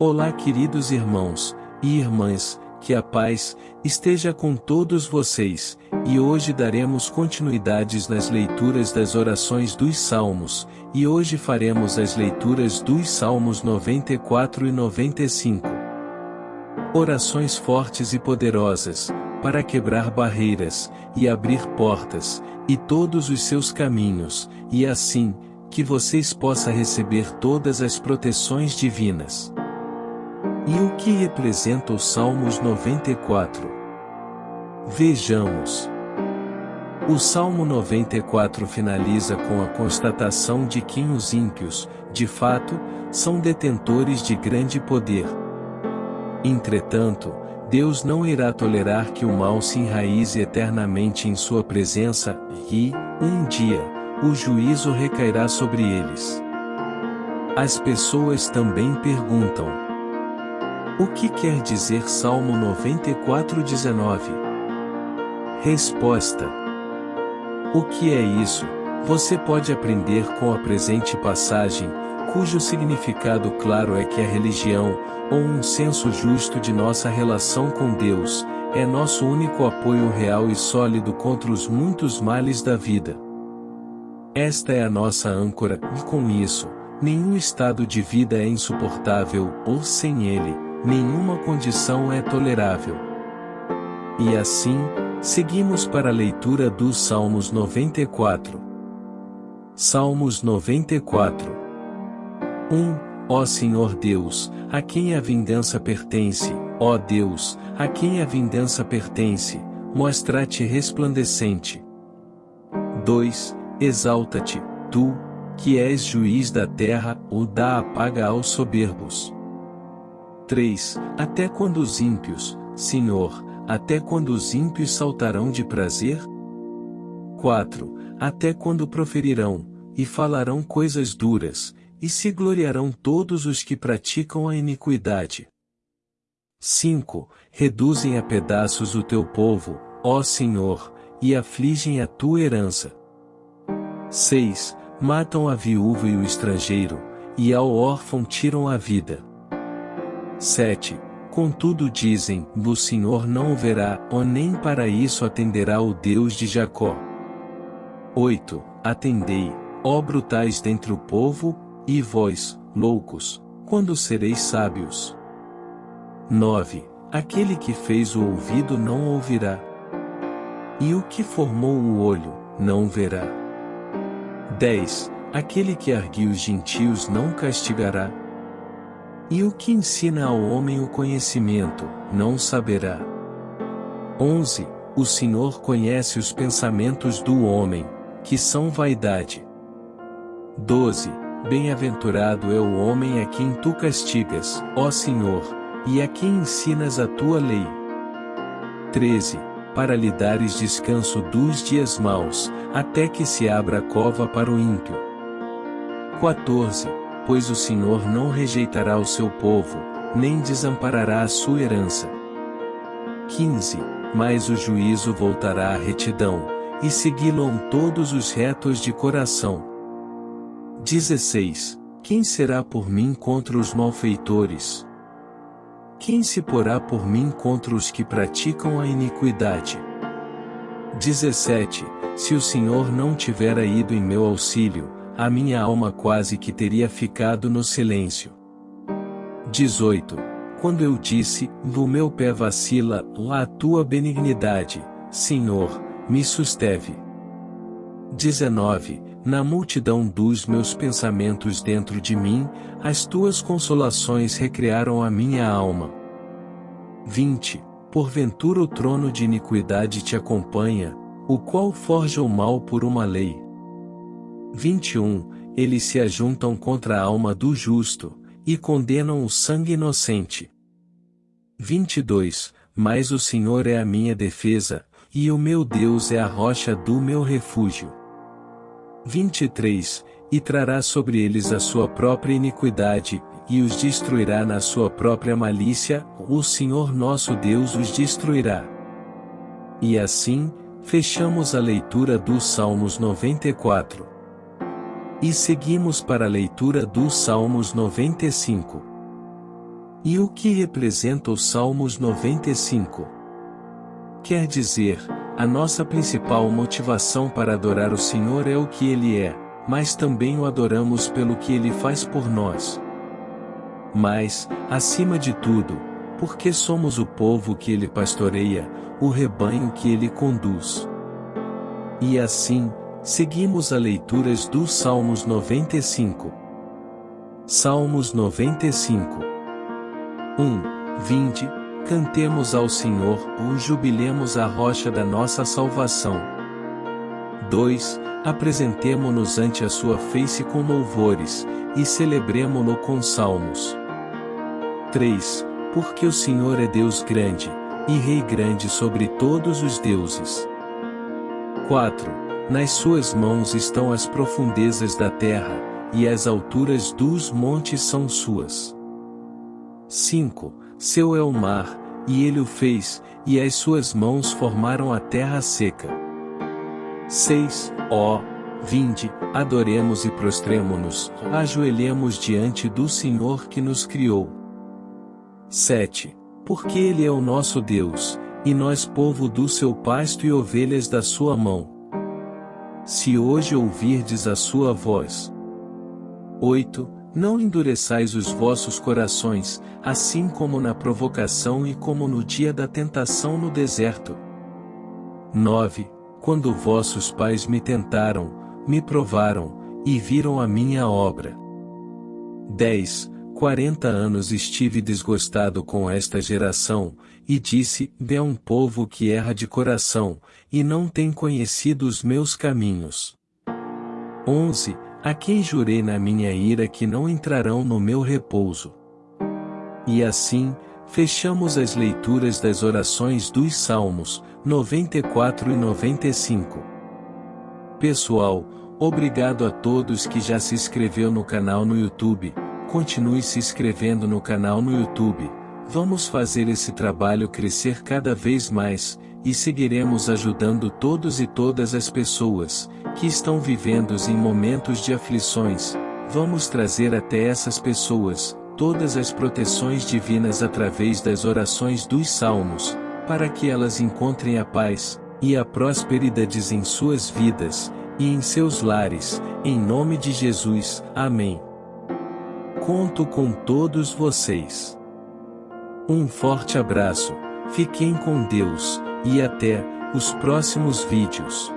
Olá, queridos irmãos e irmãs, que a paz esteja com todos vocês, e hoje daremos continuidades nas leituras das orações dos Salmos, e hoje faremos as leituras dos Salmos 94 e 95. Orações fortes e poderosas, para quebrar barreiras, e abrir portas, e todos os seus caminhos, e assim, que vocês possam receber todas as proteções divinas. E o que representa os Salmos 94? Vejamos. O Salmo 94 finaliza com a constatação de que os ímpios, de fato, são detentores de grande poder. Entretanto, Deus não irá tolerar que o mal se enraize eternamente em sua presença, e, um dia, o juízo recairá sobre eles. As pessoas também perguntam: o que quer dizer Salmo 94:19? Resposta: O que é isso? Você pode aprender com a presente passagem, cujo significado claro é que a religião, ou um senso justo de nossa relação com Deus, é nosso único apoio real e sólido contra os muitos males da vida. Esta é a nossa âncora, e com isso, nenhum estado de vida é insuportável, ou sem ele, nenhuma condição é tolerável. E assim, seguimos para a leitura dos Salmos 94. Salmos 94 1. Ó Senhor Deus, a quem a vingança pertence, ó Deus, a quem a vingança pertence, mostra-te resplandecente. 2. Exalta-te, tu, que és juiz da terra, ou dá a paga aos soberbos. 3. Até quando os ímpios, Senhor, até quando os ímpios saltarão de prazer? 4. Até quando proferirão, e falarão coisas duras, e se gloriarão todos os que praticam a iniquidade. 5. Reduzem a pedaços o teu povo, ó Senhor, e afligem a tua herança. 6. Matam a viúva e o estrangeiro, e ao órfão tiram a vida. 7. Contudo dizem, o Senhor não verá, ou nem para isso atenderá o Deus de Jacó. 8. Atendei, ó brutais dentre o povo, e vós, loucos, quando sereis sábios. 9. Aquele que fez o ouvido não ouvirá. E o que formou o olho, não verá. 10. Aquele que arguiu os gentios não castigará. E o que ensina ao homem o conhecimento, não saberá. 11. O Senhor conhece os pensamentos do homem, que são vaidade. 12. Bem-aventurado é o homem a quem tu castigas, ó Senhor, e a quem ensinas a tua lei. 13. Para lhe dares descanso dos dias maus, até que se abra a cova para o ímpio. 14 pois o Senhor não rejeitará o seu povo, nem desamparará a sua herança. 15. Mas o juízo voltará à retidão, e segui-lo todos os retos de coração. 16. Quem será por mim contra os malfeitores? Quem se porá por mim contra os que praticam a iniquidade? 17. Se o Senhor não tivera ido em meu auxílio, a minha alma quase que teria ficado no silêncio. 18. Quando eu disse, o meu pé vacila, a tua benignidade, Senhor, me susteve. 19. Na multidão dos meus pensamentos dentro de mim, as tuas consolações recriaram a minha alma. 20. Porventura o trono de iniquidade te acompanha, o qual forja o mal por uma lei. 21. Eles se ajuntam contra a alma do justo, e condenam o sangue inocente. 22. Mas o Senhor é a minha defesa, e o meu Deus é a rocha do meu refúgio. 23. E trará sobre eles a sua própria iniquidade, e os destruirá na sua própria malícia, o Senhor nosso Deus os destruirá. E assim, fechamos a leitura dos Salmos 94. E seguimos para a leitura dos Salmos 95. E o que representa os Salmos 95? Quer dizer, a nossa principal motivação para adorar o Senhor é o que Ele é, mas também o adoramos pelo que Ele faz por nós. Mas, acima de tudo, porque somos o povo que Ele pastoreia, o rebanho que Ele conduz. E assim, seguimos a leituras dos Salmos 95. Salmos 95 1. Vinde, cantemos ao Senhor, ou jubilemos a rocha da nossa salvação. 2. Apresentemo-nos ante a sua face com louvores, e celebremo-no com salmos. 3. Porque o Senhor é Deus grande, e Rei grande sobre todos os deuses. 4. Nas suas mãos estão as profundezas da terra, e as alturas dos montes são suas. 5. Seu é o mar, e ele o fez, e as suas mãos formaram a terra seca. 6. Ó, vinde, adoremos e prostremo-nos, ajoelhemos diante do Senhor que nos criou. 7. Porque Ele é o nosso Deus, e nós povo do seu pasto e ovelhas da sua mão. Se hoje ouvirdes a sua voz. 8. Não endureçais os vossos corações, assim como na provocação e como no dia da tentação no deserto. 9. Quando vossos pais me tentaram, me provaram, e viram a minha obra. 10. Quarenta anos estive desgostado com esta geração, e disse, é um povo que erra de coração, e não tem conhecido os meus caminhos. 11. A quem jurei na minha ira que não entrarão no meu repouso. E assim, fechamos as leituras das orações dos Salmos, 94 e 95. Pessoal, obrigado a todos que já se inscreveu no canal no YouTube, continue se inscrevendo no canal no YouTube, vamos fazer esse trabalho crescer cada vez mais, e seguiremos ajudando todos e todas as pessoas, que estão vivendo em momentos de aflições, vamos trazer até essas pessoas, todas as proteções divinas através das orações dos salmos, para que elas encontrem a paz, e a prosperidade em suas vidas, e em seus lares, em nome de Jesus, amém. Conto com todos vocês. Um forte abraço, fiquem com Deus, e até os próximos vídeos.